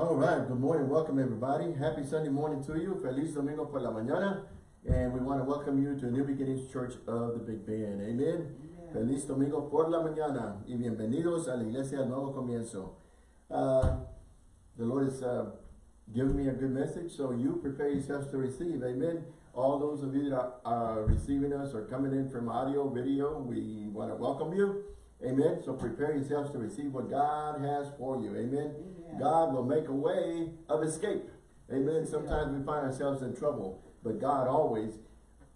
All right, good morning, welcome everybody. Happy Sunday morning to you. Feliz Domingo por la mañana. And we want to welcome you to New Beginnings Church of the Big Bend. Amen. Feliz Domingo por la mañana. Y bienvenidos a la Iglesia del Nuevo Comienzo. Uh, the Lord has uh, given me a good message, so you prepare yourselves to receive. Amen. All those of you that are, are receiving us or coming in from audio, video, we want to welcome you. Amen. So prepare yourselves to receive what God has for you. Amen. Amen. God will make a way of escape. Amen. Sometimes we find ourselves in trouble, but God always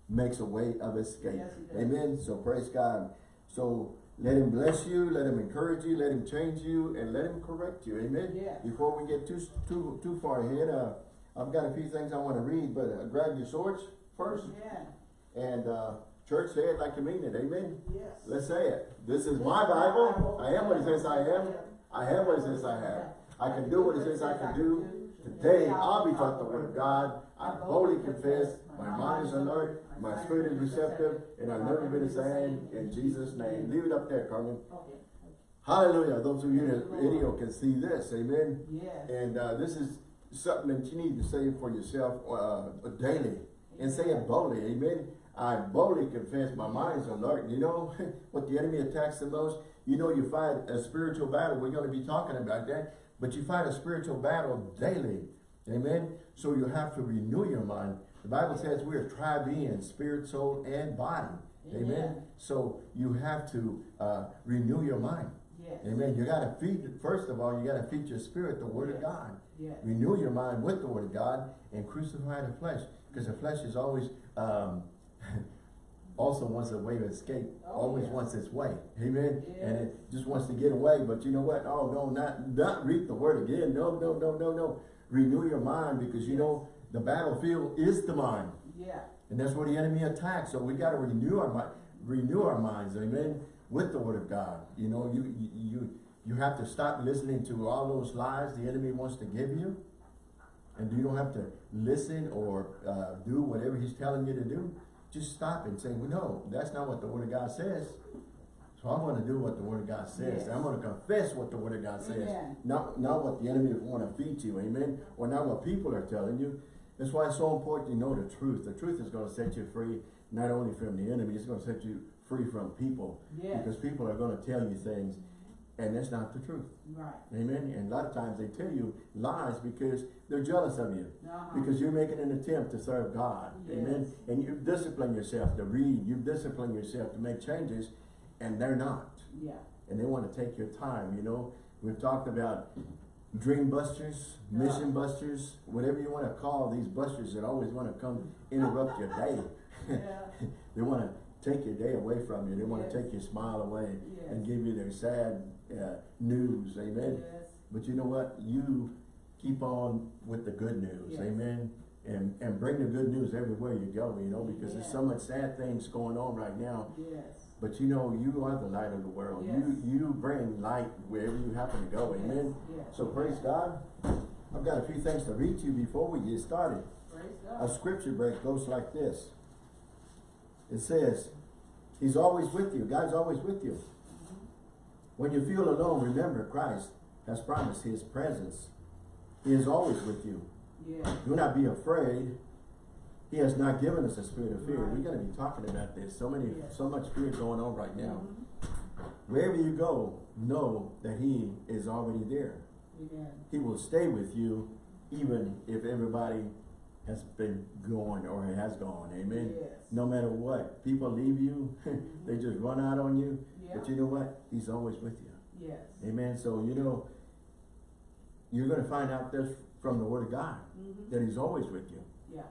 makes a way of escape. Yes, he does. Amen. So praise God. So let him bless you, let him encourage you, let him change you, and let him correct you. Amen. Before we get too too too far ahead, uh, I've got a few things I want to read, but uh, grab your swords first. Yeah. And uh, church, say it like you mean it. Amen. Yes. Let's say it. This is my Bible. I am what it says I am. I have what it says I have. I can do what it says I can do. Today, I'll be taught the word of God. I boldly confess. My mind is alert. My spirit is receptive. And I'll never be the same. In Jesus' name. Leave it up there, Carmen. Hallelujah. Those of you in the video can see this. Amen. Yes. And uh, this is something that you need to say for yourself uh, daily. And say it boldly. Amen. I boldly confess my mind is alert. You know what the enemy attacks the most? You know you fight a spiritual battle. We're going to be talking about that. But you fight a spiritual battle daily. Amen. So you have to renew your mind. The Bible says we are tri being, spirit, soul, and body. Amen. Amen. So you have to uh, renew your mind. Yes. Amen. You got to feed, first of all, you got to feed your spirit the word of God. Yes. Renew your mind with the word of God and crucify the flesh. Because the flesh is always, um, also wants a way to escape. Oh, always yes. wants its way. Amen. And it just wants to get away. But you know what? Oh, no, not, not read the word again. No, no, no, no, no. Renew your mind because you know the battlefield is the mind. Yeah. And that's where the enemy attacks. So we got to renew our mind, renew our minds, amen, with the word of God. You know, you you you have to stop listening to all those lies the enemy wants to give you. And you don't have to listen or uh, do whatever he's telling you to do. Just stop and say, well, no, that's not what the word of God says. So I'm going to do what the word of God says. Yes. I'm going to confess what the word of God says. Amen. Not, not what the enemy want to feed you, amen? Or not what people are telling you. That's why it's so important you know the truth. The truth is going to set you free, not only from the enemy, it's going to set you free from people. Yes. Because people are going to tell you things, and that's not the truth. Right. Amen? And a lot of times they tell you lies because they're jealous of you. Uh-huh. Because you're making an attempt to serve God. Amen? And you've disciplined yourself to read. You've disciplined yourself to make changes, and they're not Yeah. and they want to take your time, you know. We've talked about dream busters, mission busters, whatever you want to call these busters that always want to come interrupt your day. Yeah. they want to take your day away from you. They want Yes. to take your smile away and give you their sad uh, news. Amen. Yes. But you know what? You keep on with the good news. Yes. Amen. And, and bring the good news everywhere you go, you know, because there's so much sad things going on right now. Yes. But you know, you are the light of the world. Yes. You you bring light wherever you happen to go. Amen. Yes. So praise God. I've got a few things to read to you before we get started. Praise A scripture break goes like this. It says, He's always with you. God's always with you. When you feel alone, remember Christ has promised His presence. He is always with you. Yes. Do not be afraid. He has not given us a spirit of fear. Right. We're going to be talking about this. So many, Yes. so much fear going on right now. Mhm. Wherever you go, know that He is already there. Amen. He will stay with you even if everybody has been going or it has gone. Amen. Yes. No matter what. People leave you, they just run out on you. Yeah. But you know what? He's always with you. Yes. Amen. So, you know, you're going to find out this from the Word of God Mhm. that He's always with you. Yeah.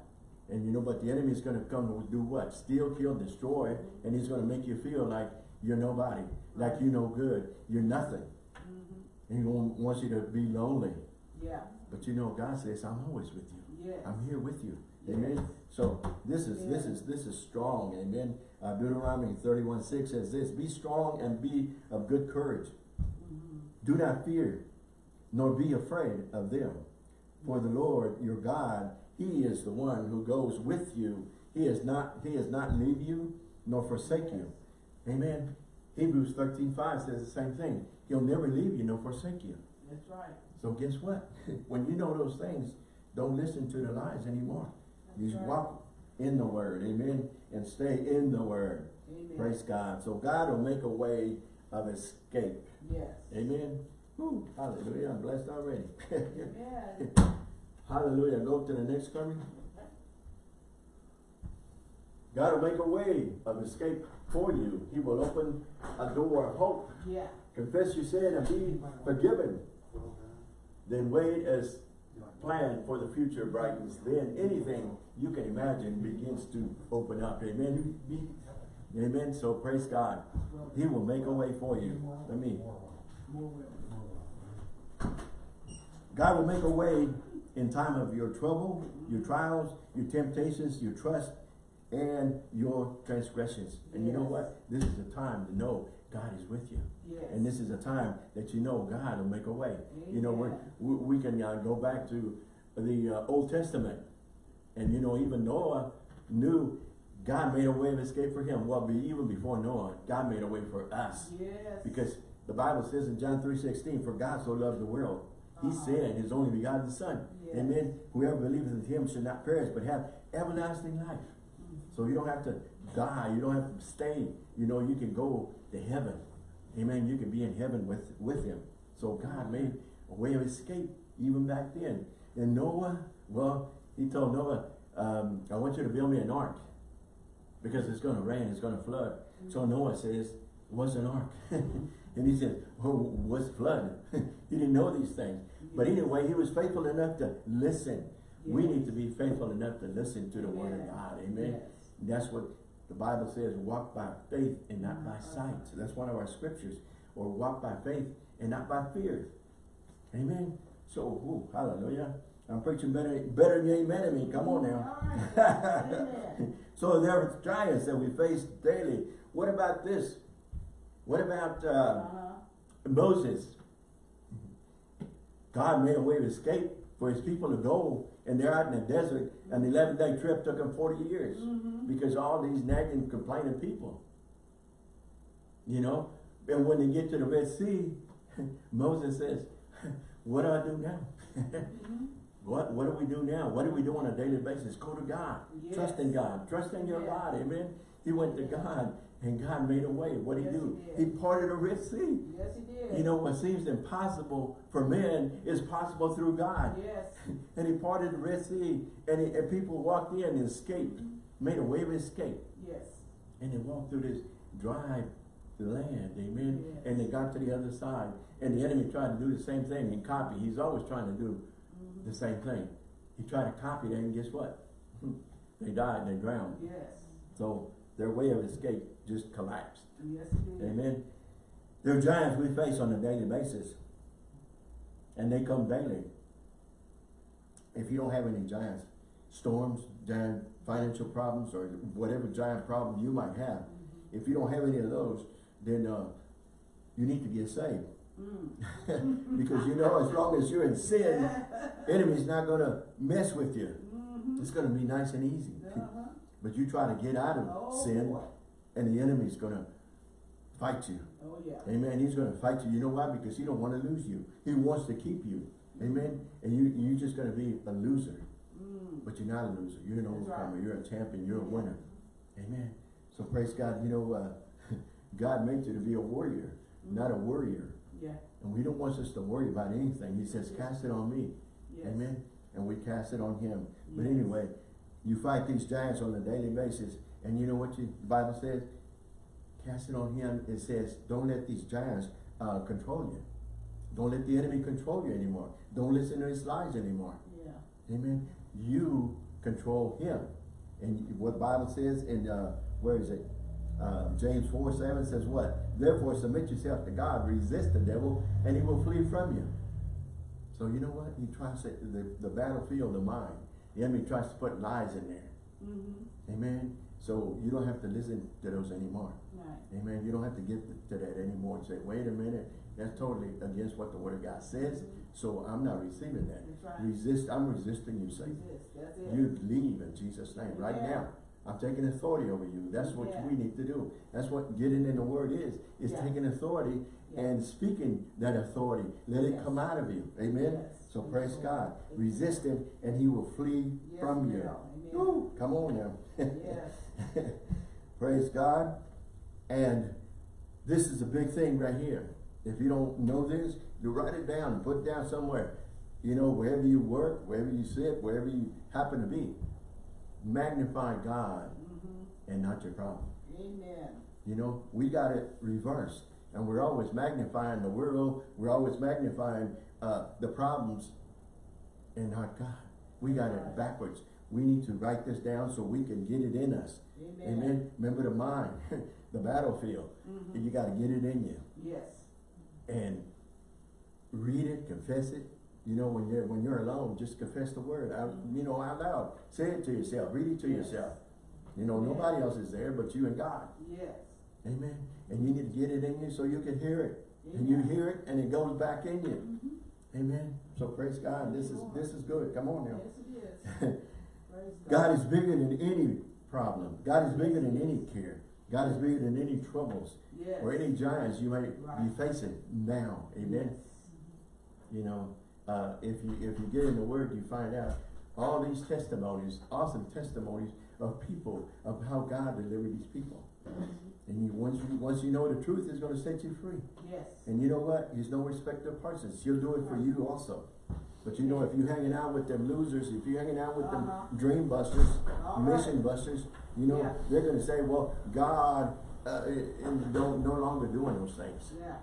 And you know, but the enemy is going to come to do what? Steal, kill, destroy, and he's going to make you feel like you're nobody, like you're no good, you're nothing. Mhm. And he wants you to be lonely. Yeah. But you know, God says, I'm always with you. Yes. I'm here with you. Yes. Amen. So this is this is this is strong. Amen. Uh, Deuteronomy 31, 6 says this, be strong and be of good courage. Mhm. Do not fear, nor be afraid of them. For the Lord your God, He is the one who goes with you. He is not, He is not leave you nor forsake you. Amen. Hebrews 13, 5 says the same thing. He'll never leave you nor forsake you. That's right. So guess what? When you know those things, don't listen to the lies anymore. You That's right. walk in the word, amen, and stay in the word. Amen. Praise God. So God will make a way of escape. Yes. Amen. Woo, hallelujah. I'm blessed already. Amen. hallelujah. Go to the next coming. God will make a way of escape for you. He will open a door of hope. Yeah. Confess your sin and be forgiven. Then wait as plan for the future brightens. Then anything you can imagine begins to open up. Amen. Amen. So praise God. He will make a way for you. Let me. God will make a way in time of your trouble, your trials, your temptations, your trust, and your transgressions. And you know what? This is a time to know God is with you. Yes. And this is a time that you know God will make a way. You know, we're, we, we can uh, go back to the uh, Old Testament. And you know, even Noah knew God made a way of escape for him. Well, be, even before Noah, God made a way for us. Yes. Because the Bible says in John 3.16, For God so loved the world, He Uh-huh. sent His only begotten Son. Yes. Amen. Whoever believes in Him should not perish, but have everlasting life. Mm-hmm. So you don't have to die. You don't have to stay. You know, you can go to heaven. Amen. You can be in heaven with, with Him. So God made a way of escape even back then. And Noah, well, He told Noah, um, I want you to build me an ark because it's going to rain, it's going to flood. So Noah says, what's an ark? and he said, well, what's flood? he didn't know these things. But anyway, he was faithful enough to listen. We need to be faithful enough to listen to the word of God. Amen. Yes. That's what the Bible says, walk by faith and not by Uh-huh. sight. So that's one of our scriptures. Or walk by faith and not by fear. Amen. So, ooh, hallelujah. I'm preaching better, better than you amen to me. Come on now. All right. Amen. so there are giants that we face daily. What about this? What about uh, Uh-huh. Moses? God made a way of escape for his people to go, and they're out in the desert. An 11 day trip took them 40 years Mhm. because all these nagging, complaining people. You know? And when they get to the Red Sea, Moses says, What do I do now? Mhm. What what do we do now? What do we do on a daily basis? Go to God. Trust in God. Trust in your Yes. God. Amen. He went to God and God made a way. What did he Yes, do? he He parted the Red Sea. Yes, he did. You know what seems impossible for men is possible through God. Yes. And he parted the Red Sea and, he, and people walked in and escaped. Made a way of escape. Yes. And they walked through this dry land, amen. Yes. And they got to the other side. And the enemy tried to do the same thing and copy. He's always trying to do Mhm. the same thing. He tried to copy that and guess what? they died, they drowned. Yes. So their way of escape just collapsed. Yes. Amen. There are giants we face on a daily basis. And they come daily. If you don't have any giants, storms, giant financial problems, or whatever giant problem you might have, Mm-hmm. if you don't have any of those, then uh, you need to get saved. Mm. because you know, as long as you're in sin, enemy's not gonna mess with you. Mhm. It's gonna be nice and easy. Uh-huh. But you try to get out of Oh, sin, boy. And the enemy's gonna fight you. Oh, yeah. Amen. He's gonna fight you. You know why? Because he don't want to lose you. He wants to keep you. Amen. And you you're just gonna be a loser. Mm. But you're not a loser. You're an overcomer. right. You're a champion. You're a winner. Amen. So praise God. You know, uh, God made you to be a warrior, not a worrier. Yeah. And we don't want us to worry about anything. He says, cast it on me. Yes. Amen. And we cast it on him. But anyway, you fight these giants on a daily basis. And you know what you, the Bible says? Cast it on him. It says, don't let these giants uh, control you. Don't let the enemy control you anymore. Don't listen to his lies anymore. Yeah. Amen. You control him. And what the Bible says in, uh, where is it? Uh, James 4, 7 says what? Therefore submit yourself to God, resist the devil, and he will flee from you. So you know what? He tries to, the, the battlefield of mind. The enemy tries to put lies in there. Mm-hmm. Amen. So you don't have to listen to those anymore. Right. Amen. You don't have to get to that anymore and say, wait a minute, that's totally against what the word of God says. So I'm not receiving that. Right. Resist, I'm resisting you, Satan. Resist. That's it. You leave in Jesus' name right now. I'm taking authority over you. That's what Yeah. we need to do. That's what getting in the word is, is Yeah. taking authority Yeah. and speaking that authority. Let it come out of you. Amen? Yes. So praise Yes. God. Resist him and he will flee Yes, from you. Come on now. Yes. Praise God. And this is a big thing right here. If you don't know this, you write it down and put it down somewhere. You know, wherever you work, wherever you sit, wherever you happen to be. Magnify God Mhm. and not your problem. Amen. You know, we got it reversed. And we're always magnifying the world. We're always magnifying uh, the problems and not God. We got it backwards. We need to write this down so we can get it in us. Amen. Amen. Remember the mind, the battlefield. Mhm. You got to get it in you Yes. and read it, confess it. You know, when you're when you're alone, just confess the word. Out, you know, out loud. Say it to yourself. Read it to Yes. yourself. You know, Yeah. nobody else is there but you and God. Yes. Amen. And you need to get it in you so you can hear it. And you hear it and it goes back in you. Mhm. Amen. So praise God. This is this is good. Come on now. Yes, it is. God is bigger than any problem. God is bigger than any care. God is bigger than any troubles Yes. or any giants you might be facing now. Amen. Yes. You know, uh, if you if you get in the Word, you find out all these testimonies, awesome testimonies of people of how God delivered these people. And you once you once you know the truth, it's going to set you free. Yes. And you know what? He's no respecter of persons. He'll do it for you also. But you know, if you're hanging out with them losers, if you're hanging out with them Uh-huh. dream busters, All mission right. busters, you know, Yeah. they're going to say, well, God uh, is no, no longer doing those things. Yeah.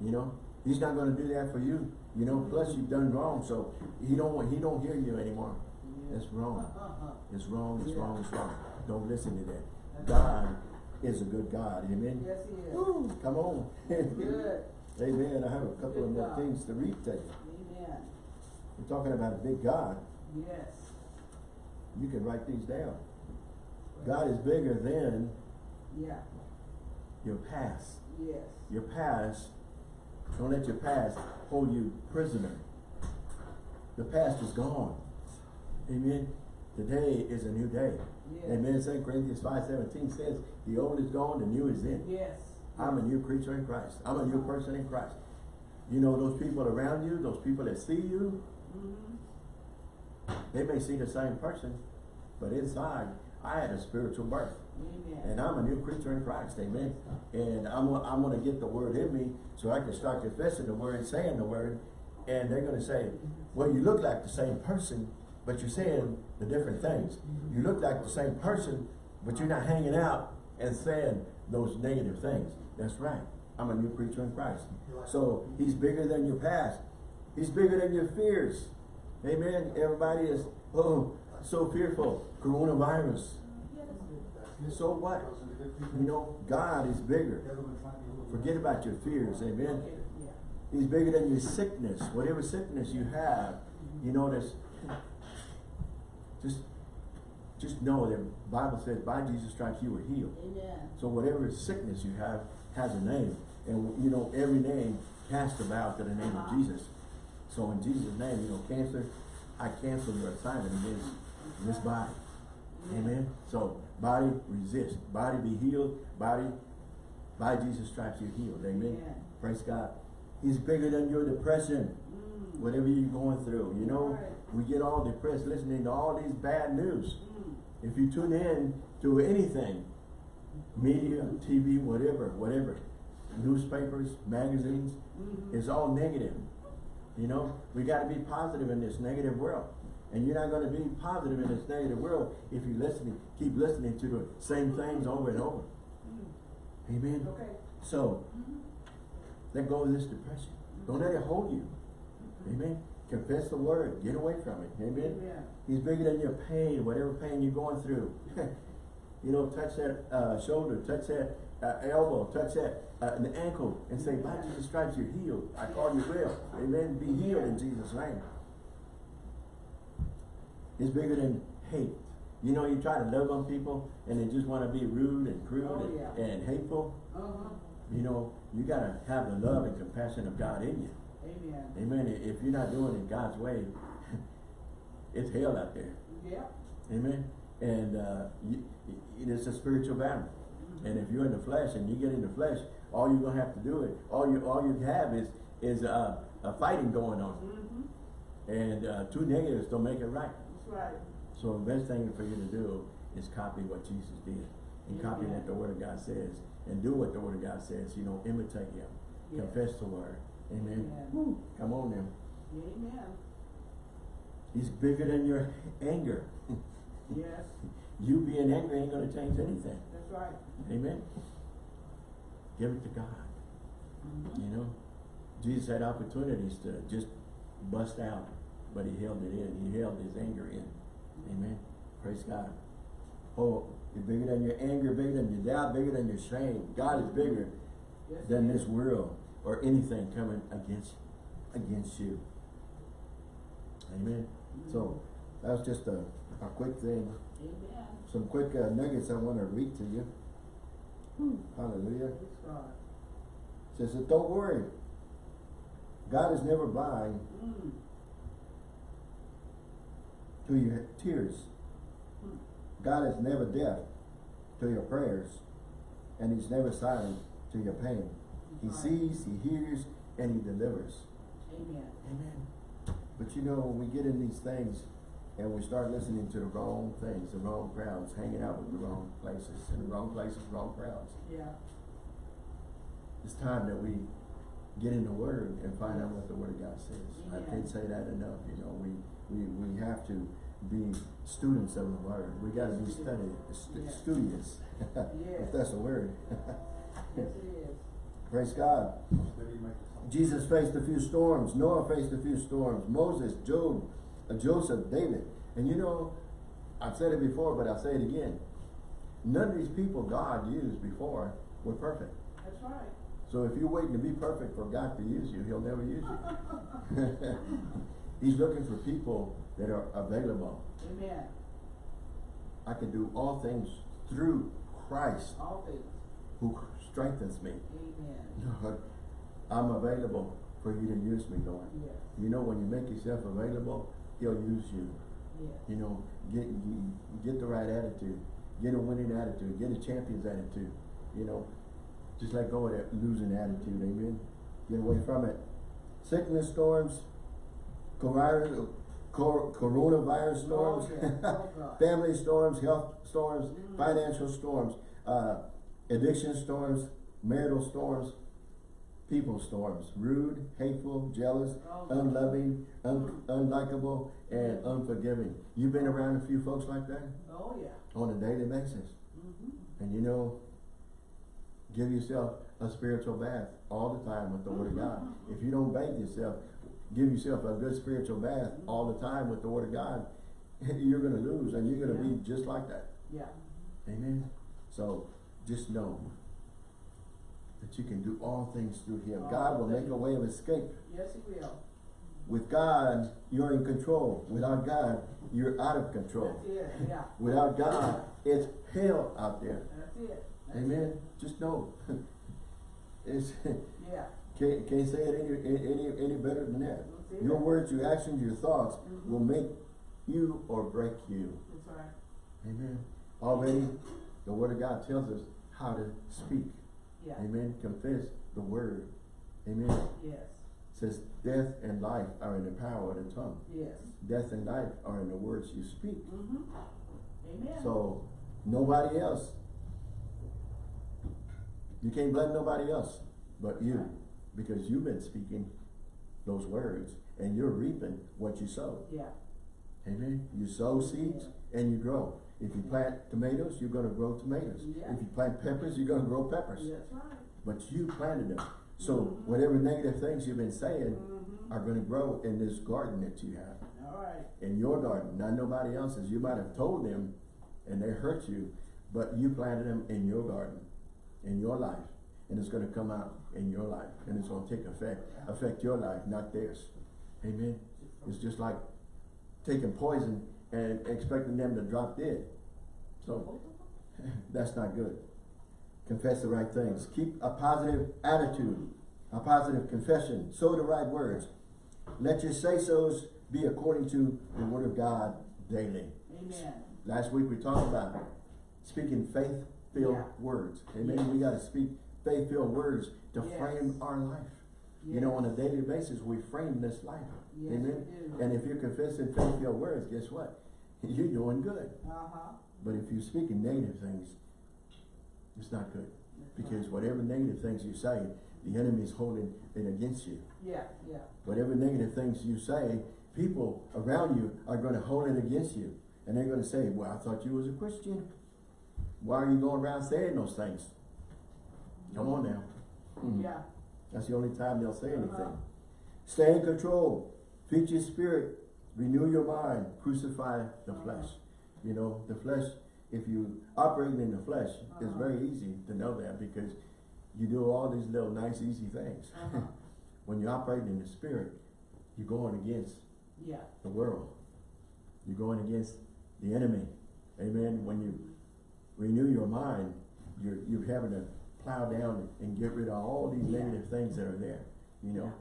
You know, He's not going to do that for you. You know, plus you've done wrong, so He don't want, He don't hear you anymore. Yeah. It's wrong. Uh-huh. It's wrong. It's Yeah. wrong. It's wrong. Don't listen to that. That's God is a good God. Amen. Yes, he is. Woo, come on. Good. Amen. I have a couple of more God. things to read to you. Amen. We're talking about a big God. Yes. You can write these down. God is bigger than Yeah. your past. Yes. Your past, don't let your past hold you prisoner. The past is gone. Amen. Today is a new day. Yes. Amen. 2 Corinthians 5.17 says, the old is gone, the new is in. Yes. I'm a new creature in Christ. I'm a new person in Christ. You know, those people around you, those people that see you. They may see the same person, but inside, I had a spiritual birth. Amen. And I'm a new creature in Christ, amen. And I'm, I'm gonna get the word in me so I can start confessing the word, saying the word. And they're gonna say, well, you look like the same person, but you're saying the different things. You look like the same person, but you're not hanging out and saying those negative things. That's right. I'm a new creature in Christ. So he's bigger than your past. He's bigger than your fears. Amen. Everybody is, oh, so fearful. Coronavirus. So what? You know, God is bigger. Forget about your fears, amen. He's bigger than your sickness, whatever sickness you have. You know, this. Just, just know that Bible says, by Jesus' stripes you were healed. Amen. So whatever sickness you have has a name, and you know every name cast about to the name of uh-huh. Jesus. So in Jesus' name, you know, cancer, I cancel your assignment against this body. Amen. So body resist, body be healed, body by Jesus' stripes you're healed. Amen. Praise God. He's bigger than your depression, Mm. whatever you're going through. You know, Right. we get all depressed listening to all these bad news. Mm. If you tune in to anything, media, TV, whatever, whatever, newspapers, magazines, Mhm. it's all negative. You know, we got to be positive in this negative world. And you're not going to be positive in this negative world if you listening, keep listening to the same things over and over. Mm. Amen. Okay. So, Mhm. let go of this depression. Don't let it hold you. Amen. Confess the word. Get away from it. Amen. Amen. He's bigger than your pain, whatever pain you're going through. you know, touch that uh, shoulder, touch that uh, elbow, touch that uh, the ankle, and say, by Jesus' stripes you're healed. I call you well. Amen. Be healed in Jesus' name. It's bigger than hate. You know, you try to love on people, and they just want to be rude and crude Oh, and, yeah. and hateful. Uh-huh. You know, you got to have the love and compassion of God in you. Amen. Amen. If you're not doing it God's way, it's hell out there. Yeah. Amen. And uh, you, it is a spiritual battle. And if you're in the flesh and you get in the flesh, all you're gonna have to do it. All you all you have is is uh, a fighting going on, Mm-hmm. and uh, two negatives don't make it right. That's right. So the best thing for you to do is copy what Jesus did, and copy Amen. what the Word of God says, and do what the Word of God says. You know, imitate Him, confess the Word. Amen. Woo. Come on, now. Amen. He's bigger than your anger. Yes, You being angry ain't gonna change anything. That's right. Amen. Give it to God. Mhm. You know, Jesus had opportunities to just bust out, but he held it in. He held his anger in. Amen. Praise God. Oh, you're bigger than your anger, bigger than your doubt, bigger than your shame. God is bigger Yes, than this world or anything coming against against you. Amen. So that was just a, a quick thing. Amen. Some quick uh, nuggets I want to read to you. Hallelujah. Praise says that don't worry. God is never blind Mm. to your tears. Hmm. God is never deaf to your prayers. And he's never silent to your pain. He Right. sees, he hears, and he delivers. Amen. Amen. But you know, when we get in these things and we start listening to the wrong things, the wrong crowds, hanging out with the wrong places, in the wrong places, wrong crowds, Yeah. it's time that we get in the Word and find out what the Word of God says. I can't say that enough, you know, we, we, we have to be students of the Word. We gotta be studied, stu- Yes. studious, Yes. if that's a word. Yes, it is. Praise God. Jesus faced a few storms. Noah faced a few storms. Moses, Job, Joseph, David. And you know, I've said it before, but I'll say it again. None of these people God used before were perfect. That's right. So if you're waiting to be perfect for God to use you, He'll never use you. He's looking for people that are available. Amen. I can do all things through Christ All things. who strengthens me. Amen. Lord, I'm available for you to use me, Lord. Yes. You know, when you make yourself available, He'll use you. You know, get get the right attitude, get a winning attitude, get a champion's attitude. You know, just let go of that losing attitude. Amen. Get away from it. Sickness storms, coronavirus, coronavirus storms, Oh, yeah. Oh, family storms, health storms, Mm. financial storms, uh, addiction storms, marital storms, people storms, rude, hateful, jealous, Oh, unloving, un- unlikable, and unforgiving. You've been around a few folks like that Oh, yeah. on a daily basis. Mm-hmm. And you know, give yourself a spiritual bath all the time with the Word of God. If you don't bathe yourself, give yourself a good spiritual bath all the time with the Word of God, you're going to lose and you're going to be just like that. Yeah. Amen. So just know that you can do all things through Him. All God will make a way of escape. Yes, he will. With God, you're in control. Without God, you're out of control. That's it. Yeah. Without God, it's hell out there. That's it. That's Amen. it. Just know. it's Yeah. can't, can't say it any, any any better than that. Your words, your actions, your thoughts Mhm. will make you or break you. That's right. Amen. Already, the Word of God tells us how to speak. Yeah. Amen. Confess the Word. Amen. Yes. says death and life are in the power of the tongue. Yes. Death and life are in the words you speak. Mm-hmm. Amen. So nobody else. You can't blame nobody else but you because you've been speaking those words and you're reaping what you sow. Yeah. Amen. You sow seeds and you grow. If you plant tomatoes, you're going to grow tomatoes. Yeah. If you plant peppers, you're going to grow peppers. That's right. But you planted them. So Mhm. whatever negative things you've been saying Mm-hmm. are going to grow in this garden that you have. All right. in your garden, not nobody else's. You might have told them and they hurt you, but you planted them in your garden, in your life. And it's gonna come out in your life and it's gonna take effect, affect your life, not theirs. Amen. It's just like taking poison and expecting them to drop dead. So that's not good. Confess the right things. Keep a positive attitude, a positive confession. Sow the right words. Let your say-sos be according to the word of God daily. Amen. Last week we talked about speaking faith-filled Yeah. words. Amen. Yes. We gotta speak faith-filled words to Yes. frame our life. You know, on a daily basis, we frame this life. Yes, Amen. And if you're confessing faith your words, guess what? You're doing good. Uh-huh. But if you're speaking negative things, it's not good. That's Because right. whatever negative things you say, the enemy is holding it against you. Yeah, yeah. Whatever negative things you say, people around you are gonna hold it against you. And they're gonna say, well, I thought you was a Christian. Why are you going around saying those things? Come on now. Hmm. Yeah. That's the only time they'll say anything. Uh-huh. Stay in control. Feed your spirit. Renew your mind. Crucify the flesh. You know, the flesh, if you operate in the flesh, it's Uh-huh. very easy to know that because you do all these little nice, easy things. Uh-huh. when you operate in the spirit, you're going against Yeah. the world. You're going against the enemy. Amen. When you renew your mind, you're, you're having to plow down and get rid of all these Yeah. negative things that are there. You know,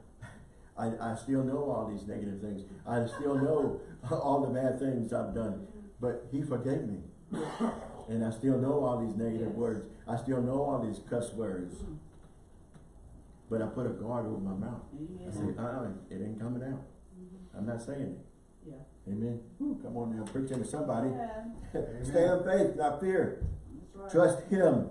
I, I still know all these negative things. I still know all the bad things I've done, but he forgave me. And I still know all these negative Yes. words. I still know all these cuss words. But I put a guard over my mouth. I said, Amen. uh-uh, it ain't coming out. Mhm. I'm not saying it. Yeah. Amen. Whew, come on now, preaching to somebody. Yeah, Stay in faith, not fear. Right. Trust Him.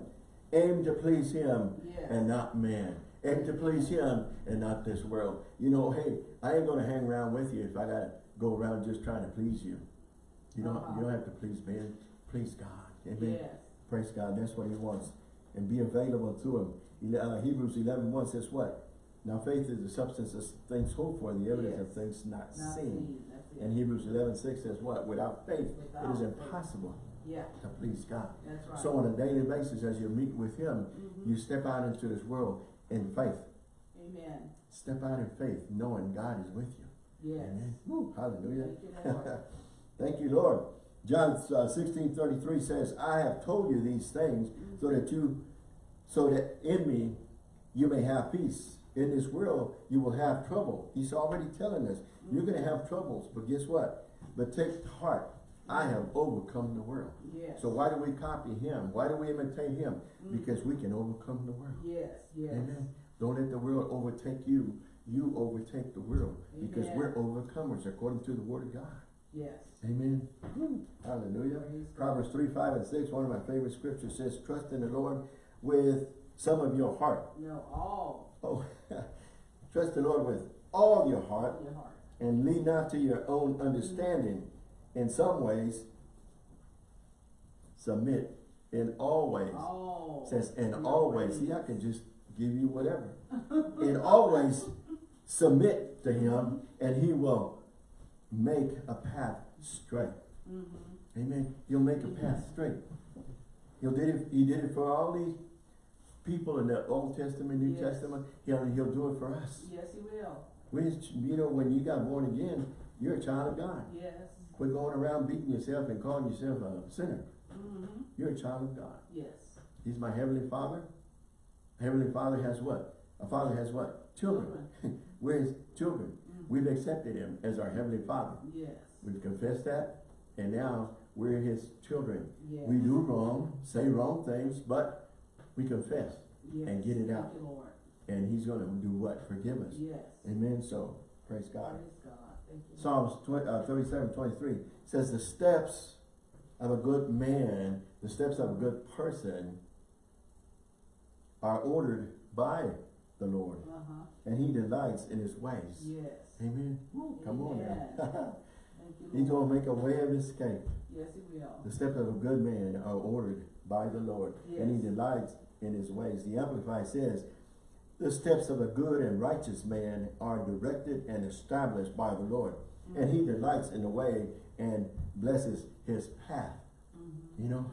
Aim to please Him Yes. and not man. Aim to please Him and not this world. You know, hey, I ain't gonna hang around with you if I gotta go around just trying to please you. You don't, Uh-huh. you don't have to please man. Please God. Amen. Yes. Praise God. That's what He wants. And be available to Him. Uh, Hebrews 11, 1 says what? Now faith is the substance of things hoped for, the evidence of things not, Not seen. And Hebrews 11, 6 says what? Without faith, it Without is faith. impossible Yeah. to please God. That's right. So on a daily basis, as you meet with Him, Mhm. you step out into this world in faith. Amen. Step out in faith, knowing God is with you. Yes. Amen. Woo, hallelujah. Thank you, Lord. Thank you, Lord. John uh, 16, 33 says, I have told you these things so that you, so that in me you may have peace. In this world you will have trouble. He's already telling us, you're going to have troubles, but guess what? But take heart, I have overcome the world. Yes. So why do we copy him? Why do we imitate him? Mhm. Because we can overcome the world. Yes. Yes. Amen. Don't let the world overtake you. You overtake the world. Because we're overcomers according to the word of God. Yes. Amen. Hallelujah. Praise Proverbs 3, 5, and 6, one of my favorite scriptures says, Trust in the Lord with some of your heart. No, all Oh, trust the Lord with all your heart your heart. and lean not to your own understanding. In some ways, submit in all ways. All. says in always. ways. ways. See, I can just give you whatever. in always submit to him and he will make a path straight. Mhm. Amen. He'll make a path straight. He'll did it, he did it for all these people in the Old Testament, New Yes. Testament. He'll, he'll do it for us. Yes, he will. We, you know, when you got born again, you're a child of God. Yes. Quit going around beating yourself and calling yourself a sinner. Mm-hmm. You're a child of God. Yes. He's my heavenly father. Heavenly father has what? A father has what? Children. We're his children. Mhm. We've accepted him as our heavenly father. Yes. We've confessed that, and now we're his children. Yes. We do wrong, say wrong things, but we confess, yes. and get it out. you, Lord. and he's gonna do what? Forgive us. Yes. Amen. So, praise God. Praise God. Thank you. Psalms 20, uh, 37, 23 says, The steps of a good man, the steps of a good person are ordered by the Lord, Uh-huh. and he delights in his ways. Yes. Amen. Woo, come on now. He's gonna make a way of escape. Yes, he will. The steps of a good man are ordered by the Lord, and he delights in his ways. The Amplified says, The steps of a good and righteous man are directed and established by the Lord, and he delights in the way and blesses his path. Mhm. You know,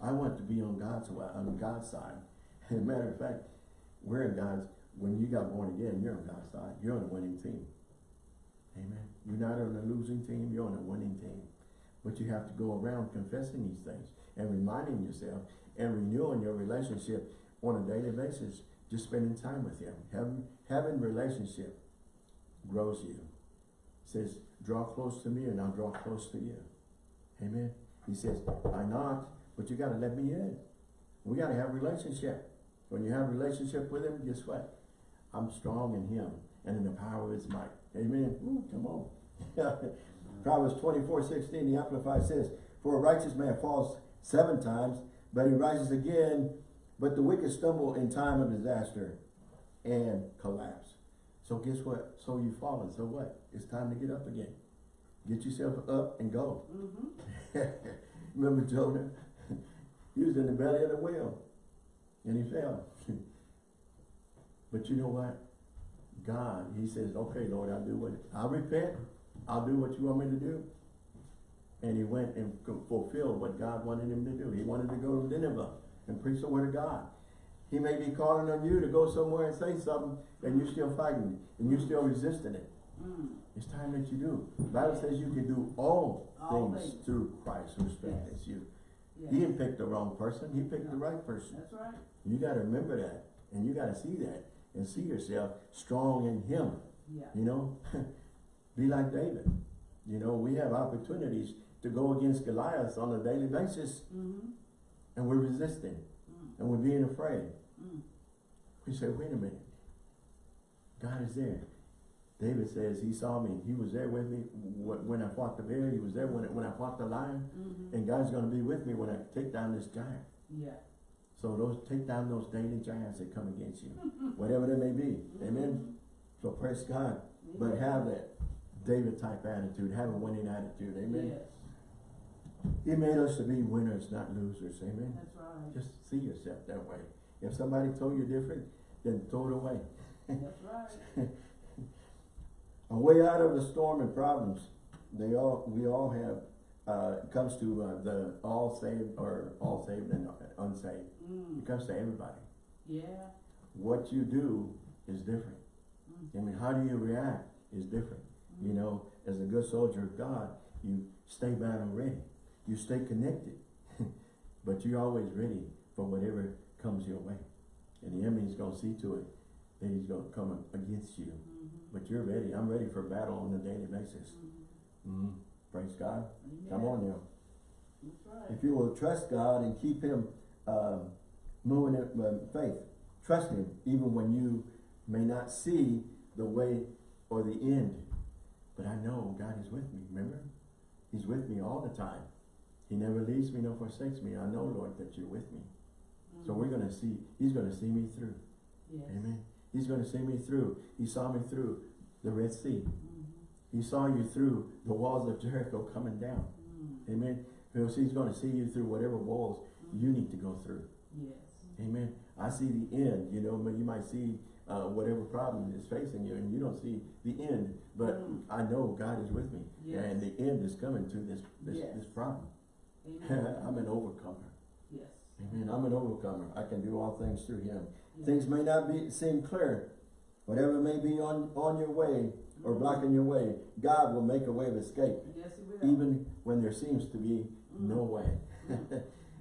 I want to be on God's way, on God's side. As a matter of fact, we're in God's, when you got born again, you're on God's side. You're on a winning team. Amen. You're not on a losing team, you're on a winning team. But you have to go around confessing these things and reminding yourself and renewing your relationship on a daily basis. Just spending time with Him. Having, having relationship grows you. says, draw close to me and I'll draw close to you. Amen. He says, I knocked, but you gotta let me in. We gotta have relationship. When you have relationship with him, guess what? I'm strong in him and in the power of his might. Amen. Ooh, come on. Proverbs 24, 16, the Amplified says, For a righteous man falls seven times, but he rises again, but the wicked stumble in time of disaster and collapse. So guess what? So you've fallen. So what? It's time to get up again. Get yourself up and go. Mm-hmm. Remember Jonah? he was in the belly of the whale and he fell. but you know what? God, he says, okay, Lord, I'll do what, I'll repent. I'll do what you want me to do. And he went and fulfilled what God wanted him to do. He wanted to go to Nineveh and preach the word of God. He may be calling on you to go somewhere and say something and you're still fighting it, and you're still resisting it. Mm. It's time that you do. The Bible says you can do all, All things, things. through Christ who strengthens you. Yes. He didn't pick the wrong person, he picked the right person. That's right. You gotta remember that, and you gotta see that, and see yourself strong in him, Yeah. you know? Be like David. You know, we have opportunities to go against Goliath on a daily basis, Mm-hmm. And we're resisting, Mm. and we're being afraid. Mm. We say, wait a minute, God is there. David says he saw me, he was there with me when I fought the bear, he was there when, when I fought the lion, Mm-hmm. and God's gonna be with me when I take down this giant. Yeah. So those, take down those daily giants that come against you, whatever they may be, amen? So praise God, but have that David type attitude, have a winning attitude, amen? Yes. He made us to be winners, not losers, amen? That's right. Just see yourself that way. If somebody told you different, then throw it away. That's right. A way out of the storm and problems, they all, we all have, uh, it comes to, uh, the all saved or all saved and unsaved. Mm. It comes to everybody. Yeah. What you do is different. Mm. I mean, how do you react is different. You know, as a good soldier of God, you stay battle ready. You stay connected. but you're always ready for whatever comes your way. And the enemy's gonna see to it that he's gonna come against you. Mm-hmm. But you're ready. I'm ready for battle on a daily basis. Mm-hmm. Mhm. Praise God. Come on now. Right. If you will trust God and keep Him um, moving in uh, faith, trust Him even when you may not see the way or the end. But I know God is with me, remember? He's with me all the time. He never leaves me nor forsakes me. I know, Lord, that you're with me. So we're gonna see, He's gonna see me through. Yes. Amen. He's gonna see me through. He saw me through the Red Sea. Mm-hmm. He saw you through the walls of Jericho coming down. Mm. Amen. Because he's going to see you through whatever walls you need to go through. Yes. Amen. I see the end, you know, but you might see uh, whatever problem is facing you and you don't see the end. But Mm. I know God is with me. Yes. And the end is coming to this this, Yes. this problem. Amen. I'm an overcomer. yes. Amen. I'm an overcomer. I can do all things through him. Yes. Things may not be seem clear. Whatever may be on, on your way or Mhm. blocking your way, God will make a way of escape. Yes, He will. even when there seems to be no Mm. way.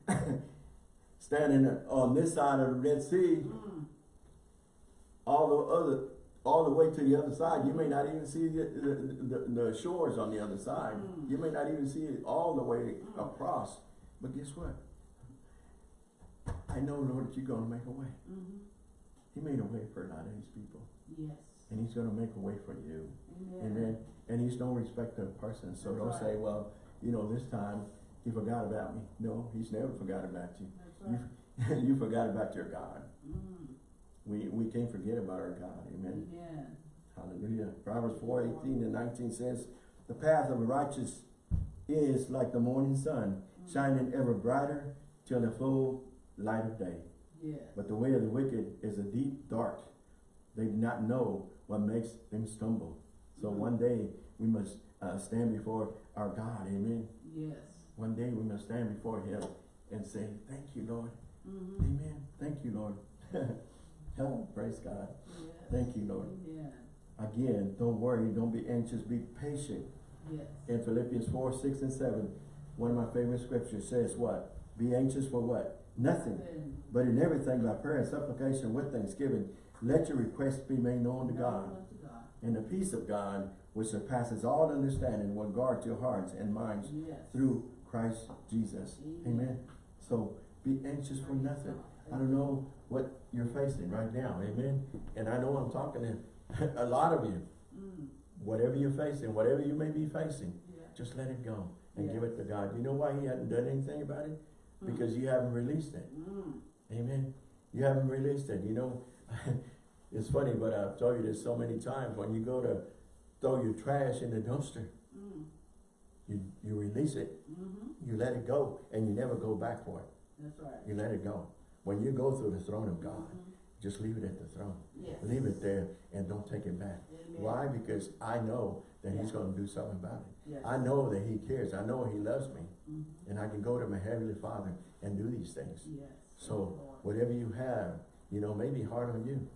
Standing on this side of the Red Sea, Mm. all the other, all the way to the other side, you may not even see the, the, the, the shores on the other side. Mm. You may not even see it all the way Mm. across. But guess what? I know, Lord, that you're going to make a way. Mm-hmm. He made a way for a lot of these people. Yes. And he's going to make a way for you. Amen. And he's no respecter of person. So That's don't right. say, well, you know, this time he forgot about me. No, he's never forgot about you. Right. You, you forgot about your God. Mm. We, we can't forget about our God. Amen. Amen. Hallelujah. Proverbs 4, 18 and 19 says, The path of the righteous is like the morning sun, Mm. shining ever brighter till the full light of day. Yes. But the way of the wicked is a deep dark. They do not know what makes them stumble. So Mm. one day we must uh, stand before our God. Amen. Yes. One day we must stand before him and say, thank you, Lord. Mm-hmm. Amen. Thank you, Lord. oh, praise God. Thank you, Lord. Again, don't worry. Don't be anxious. Be patient. Yes. In Philippians 4, 6, and 7, one of my favorite scriptures says what? Be anxious for what? Nothing. But in everything by prayer and supplication with thanksgiving, let your requests be made known to God. God. And the peace of God, which surpasses all understanding, will guard your hearts and minds Yes. through Christ Jesus. Amen. Amen. So be anxious for nothing. I don't know what you're facing right now. Amen. And I know I'm talking to a lot of you. Mm, Whatever you're facing, whatever you may be facing, yeah. just let it go and Yeah. give it to God. You know why he hadn't done anything about it? Because you haven't released it. Mm, Amen. You haven't released it. You know, it's funny, but I've told you this so many times. When you go to throw your trash in the dumpster, mm, you, you release it, mhm. you let it go, and you never go back for it. That's right. You let it go. When you go through the throne of God, Mhm. just leave it at the throne. Yes. Leave it there and don't take it back. Amen. Why? Because I know that He's going to do something about it. Yes. I know that He cares. I know He loves me. Mhm. And I can go to my Heavenly Father and do these things. Yes. So, Thank you, Lord. whatever you have, you know, may be hard on you,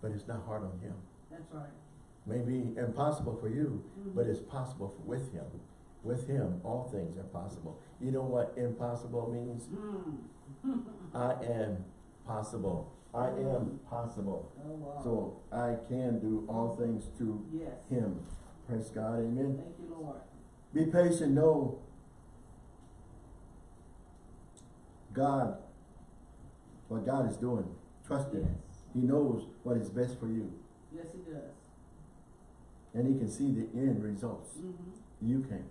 but it's not hard on Him. That's right. May be impossible for you, but Mhm. it's possible for, with Him. With Him, all things are possible. You know what impossible means? Mm. I am possible. I am possible. Oh, wow. So I can do all things through Yes. Him. Praise God, amen. Thank you, Lord. Be patient, know God, what God is doing. Trust Him. Yes. He knows what is best for you. Yes, He does. And He can see the end results. Mm-hmm. You can.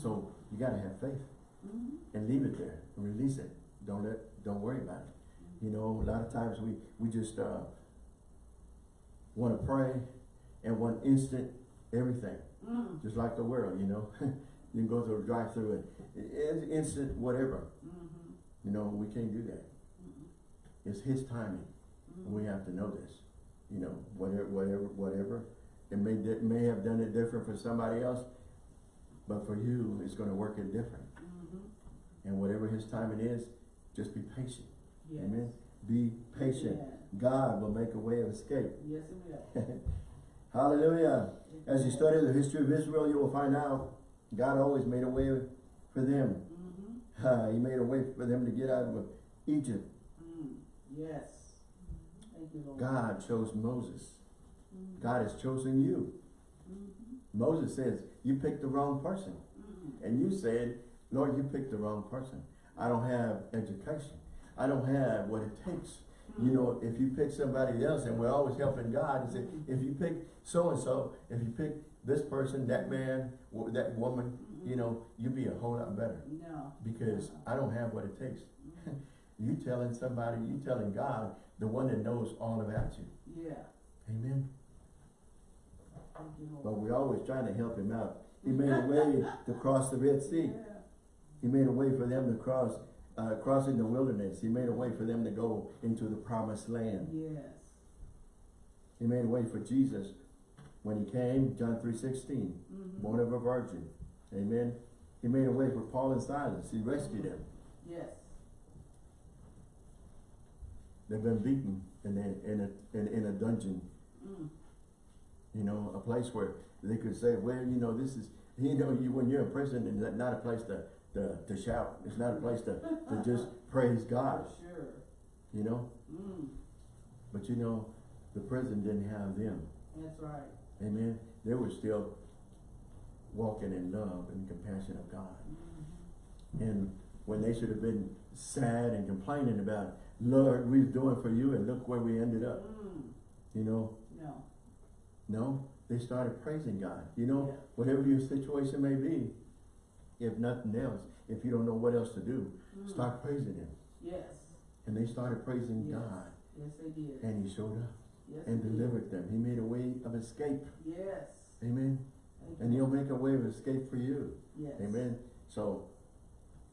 So you gotta have faith Mm-hmm. and leave it there and release it. Don't let, don't worry about it. You know, a lot of times we, we just, uh, wanna pray and one instant, everything. Mm. Just like the world, you know. you can go through a drive-through and it- it's instant whatever. Mm-hmm. You know, we can't do that. It's his timing. And we have to know this. You know, whatever, whatever, whatever. It may, di- may have done it different for somebody else, but for you, it's gonna work it different. Mm-hmm. And whatever his timing is, just be patient. Yes. Amen. Be patient. Amen. God will make a way of escape. Yes, He will. Hallelujah. As you study the history of Israel, you will find out God always made a way for them. Mm-hmm. Uh, he made a way for them to get out of Egypt. Mm. Yes. Thank you, Lord. God chose Moses. Mhm. God has chosen you. Moses says, you picked the wrong person. Mhm. And you said, Lord, you picked the wrong person. I don't have education. I don't have what it takes. You mm-hmm. know, if you pick somebody else, and we're always helping God, and say, mm-hmm. if you pick so-and-so, if you pick this person, that man, that woman, mm-hmm. you know, you'd be a whole lot better. No. Because I don't have what it takes. you telling somebody, you telling God, the one that knows all about you. Yeah. Amen. Thank you, Lord. But we're always trying to help him out. He made a way to cross the Red Sea. He made a way for them to cross, uh, crossing the wilderness. He made a way for them to go into the promised land. Yes. He made a way for Jesus when he came, John 3.16, Mhm. born of a virgin. Amen. He made a way for Paul and Silas. He rescued them. Yes. They've been beaten in a, in a, in, in a dungeon, Mm. You know, a place where they could say, well, you know, this is, you know, you, when you're in prison, it's not a place to, to, to shout. It's not a place to, to just praise God, sure. you know. Mm. But you know, the prison didn't have them. That's right. Amen. They were still walking in love and compassion of God. Mhm. And when they should have been sad and complaining about, Lord, we're doing for you and look where we ended up. Mm. You know, No. No, they started praising God. You know, Yeah. whatever your situation may be, if nothing else, if you don't know what else to do, Mm. start praising Him. Yes. And they started praising Yes. God. Yes, they did. And He showed up yes, and they did. delivered them. He made a way of escape. Yes. Amen. Thank And you. He'll make a way of escape for you. Yes. Amen. So,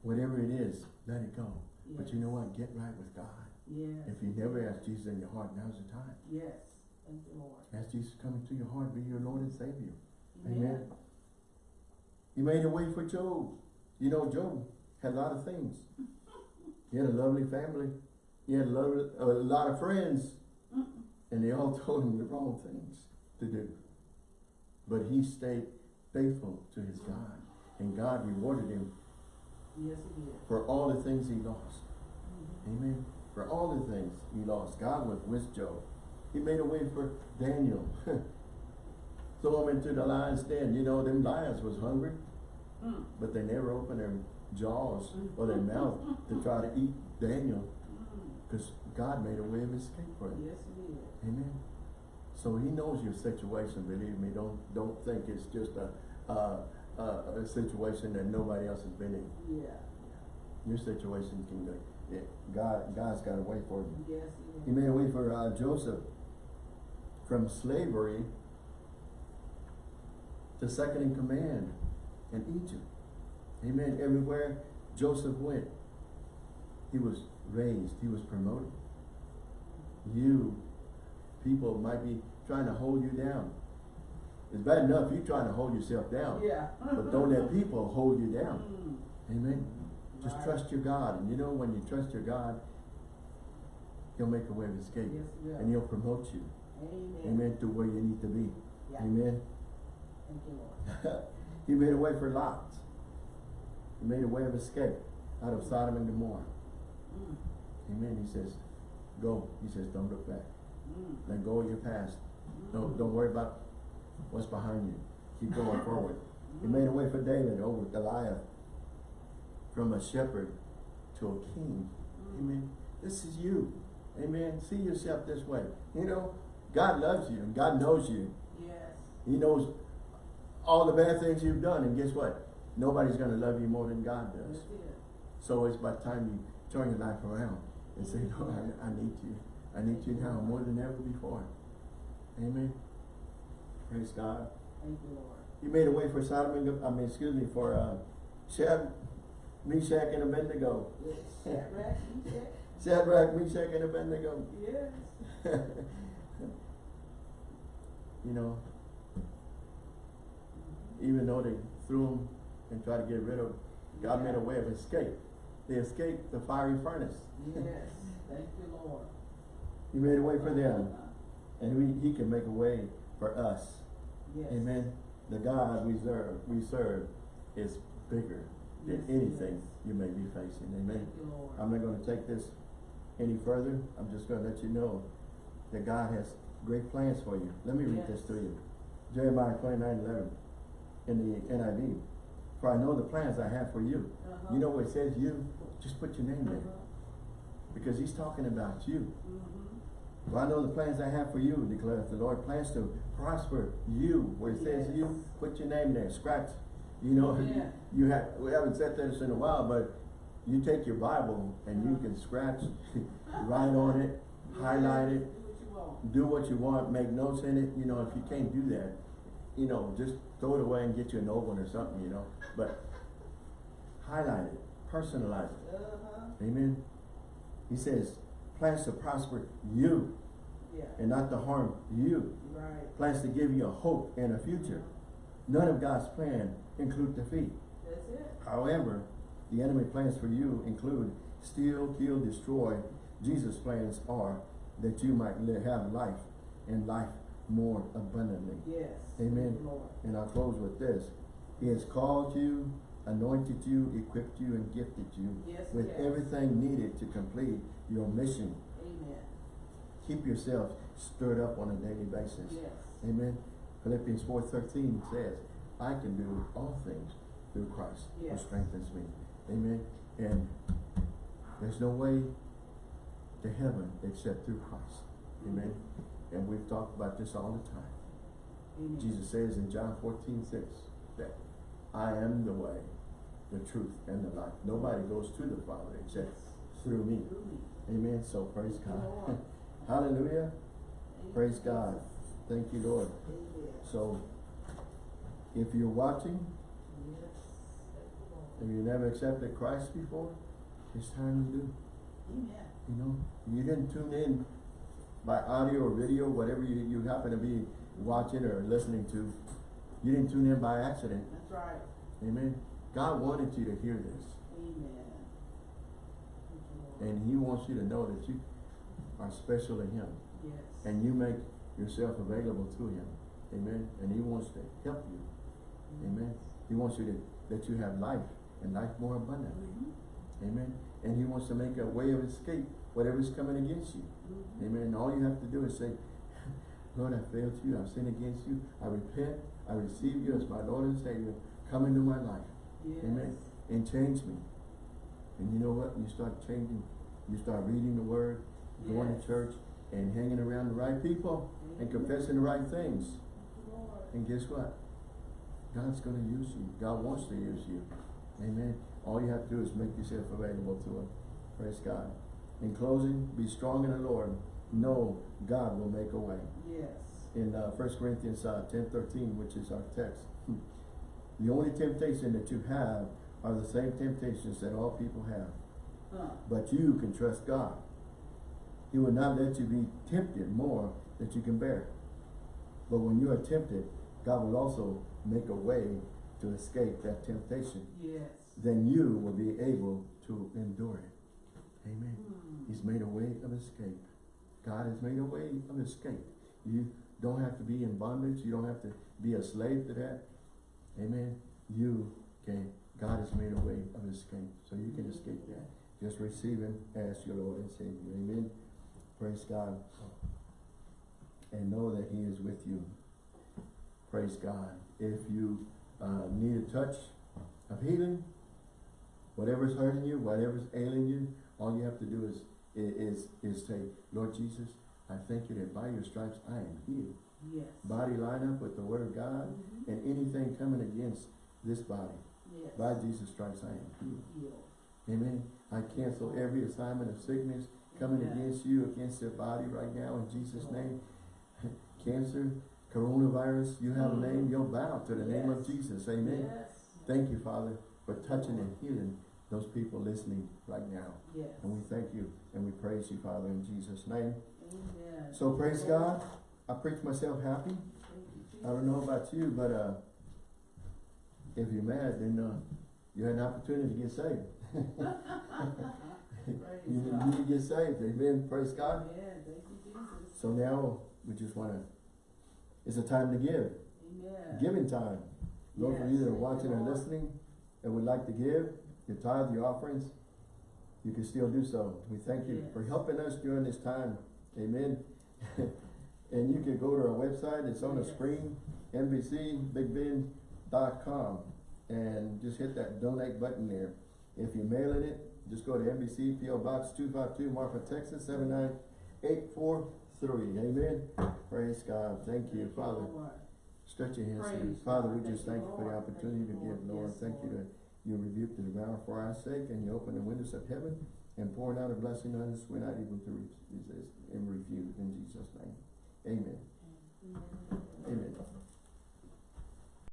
whatever it is, let it go. Yes. But you know what? Get right with God. Yes. If you never ask Jesus in your heart, now's the time. Yes. Thank you, Lord. Ask Jesus to come into your heart, be your Lord and Savior. Amen. Amen. He made a way for Job. You know, Job had a lot of things. He had a lovely family. He had a, lovely, a lot of friends. Mm. And they all told him the wrong things to do. But he stayed faithful to his God. And God rewarded him Yes, he did. for all the things he lost. Mhm. Amen. For all the things he lost, God was with Job. He made a way for Daniel. Throw him into the lion's den. You know, them lions was hungry. Mm. but they never opened their jaws or their mouth to try to eat Daniel Mm. because God made a way of escape for him. Yes, he did. Amen. So he knows your situation, believe me. Don't don't think it's just a uh, uh, a situation that nobody else has been in. Yeah, Your situation can go. Yeah, God God's got a way for you. Yes, He he made a way for uh, Joseph from slavery to second in command in Egypt. Amen. Everywhere Joseph went, he was raised, he was promoted. You, people might be trying to hold you down. It's bad enough you trying to hold yourself down, Yeah. but don't let people hold you down. Mm. Amen. Just Right. trust your God. And you know when you trust your God, He'll make a way of escape. Yes, will. And He'll promote you. Amen. Amen. To where you need to be. Yeah. Amen. Thank you, Lord. he made a way for Lot. He made a way of escape out of Sodom and Gomorrah. Mm. Amen. He says, go. He says, don't look back. Mm. Let go of your past. Mm. Don't, don't worry about what's behind you. Keep going forward. He made a way for David over Goliath. From a shepherd to a king. Mm. Amen. This is you. Amen. See yourself this way. You know, God loves you and God knows you. Yes. He knows all the bad things you've done. And guess what? Nobody's going to love you more than God does. So it's by the time you turn your life around and say, Lord, I, I need you. I need you now more than ever before. Amen. Praise God. Thank you, Lord. He made a way for Sodom and, I mean, excuse me, for uh, Shad, Meshach and Abednego. Yes. Shadrach, Meshach. Shadrach, Meshach and Abednego. Yes. you know, even though they threw him and tried to get rid of, God made a way of escape. They escaped the fiery furnace. Yes. Thank you, Lord. He made a way for them, and we, He can make a way for us. Yes. Amen. The God we serve, we serve is bigger than Yes, anything yes. you may be facing. Amen. You. I'm not going to take this any further. I'm just going to let you know that God has great plans for you. Let me read this to you. Jeremiah 29 11 in the NIV. For I know the plans I have for you. Uh-huh. You know what it says you? Just put your name there. Uh-huh. Because he's talking about you. Mhm. For I know the plans I have for you, declares the Lord. Plans to prosper you. Where it says you, put your name there. Scratch. You know, Yeah. you have we haven't said this in a while, but you take your Bible and you can scratch, write on it, highlight it, Do what you want. make notes in it. You know, if you can't do that, you know, just throw it away and get you an old one or something, you know. But highlight it, personalize it. Uh-huh. Amen. He says, plans to prosper you Yeah. and not to harm you. Right. Plans to give you a hope and a future. None of God's plan include defeat. That's it. However, the enemy plans for you include steal, kill, destroy. Jesus' plans are that you might live, have life and life more abundantly. Yes. Amen. And I'll close with this. He has called you, anointed you, equipped you, and gifted you Yes, with yes. everything needed to complete your mission. Amen. Keep yourself stirred up on a daily basis. Yes. Amen. Philippians 4.13 says, I can do all things through Christ who strengthens me. Amen. And there's no way to heaven except through Christ. Amen. And we've talked about this all the time. Amen. Jesus says in John 14, 6, that I am the way, the truth, and the life. Nobody goes to the Father except through me. Through me. Amen. So praise God. Hallelujah. Praise God. Thank you, Lord. Amen. So, if you're watching Yes. You, and you never accepted Christ before, it's time to do. Amen. You know, you didn't tune in by audio or video, whatever you, you happen to be watching or listening to. You didn't tune in by accident. That's right. Amen. God wanted you to hear this. Amen. Thank you, Lord. And He wants you to know that you are special to Him. Yes. And you make yourself available to Him. Amen. And He wants to help you. Amen. He wants you to, that you have life and life more abundantly. Mhm. Amen. And he wants to make a way of escape, whatever's coming against you. Mhm. Amen. All you have to do is say, Lord, I failed you. I've sinned against you. I repent. I receive you as my Lord and Savior. Come into my life. Yes. Amen. And change me. And you know what? You start changing, you start reading the word, going to church, and hanging around the right people, and confessing the right things. Lord. And guess what? God's gonna use you. God wants to use you. Amen. All you have to do is make yourself available to Him. Praise God. In closing, be strong in the Lord. Know God will make a way. Yes. In uh, 1 Corinthians uh, ten thirteen, which is our text, the only temptation that you have are the same temptations that all people have. Huh. But you can trust God. He will not let you be tempted more that you can bear. But when you are tempted, God will also make a way to escape that temptation. Yes. Then you will be able to endure it. Amen. Hmm. He's made a way of escape. God has made a way of escape. You don't have to be in bondage. You don't have to be a slave to that. Amen. You can, God has made a way of escape. So you can escape that. Just receive Him as your Lord and Savior. Amen. Praise God. And know that He is with you. Praise God. If you uh, need a touch of healing, whatever's hurting you, whatever's ailing you, all you have to do is, is, is say, Lord Jesus, I thank you that by your stripes I am healed. Yes. Body line up with the word of God Mhm. and anything coming against this body. Yes. By Jesus stripes I am healed. Healed. Amen. I cancel every assignment of sickness coming Amen. against you, against your body right now in Jesus' name. Cancer, coronavirus, you have a name, you'll bow to the name of Jesus. Amen. Yes. Thank you, Father, for touching and healing those people listening right now. Yes. And we thank you and we praise you, Father, in Jesus' name. Amen. So praise God. I preach myself happy. You, I don't know about you, but uh, if you're mad, then uh, you had an opportunity to get saved. You need to get saved. Amen. Praise God. Yeah, thank you, Jesus. So now we just want to, it's a time to give. Amen. Giving time. Those of you that are Yes, watching and listening and would like to give your tithe, your offerings, you can still do so. We thank you for helping us during this time. Amen. and you can go to our website, it's on the Yes. screen, NBCBigBend.com, and just hit that donate button there. If you're mailing it, just go to NBC PO Box two five two, Marfa, Texas, seven nine eight four three. Amen. Praise God. Thank you, Father. Stretch your hands. Praise Father, we just thank you for the opportunity to give, Lord. Yes, Thank you you rebuke the devourer for our sake and you open the windows of heaven and pouring out a blessing on us we're not able to re- resist and refuse in Jesus' name. Amen. Amen. Amen.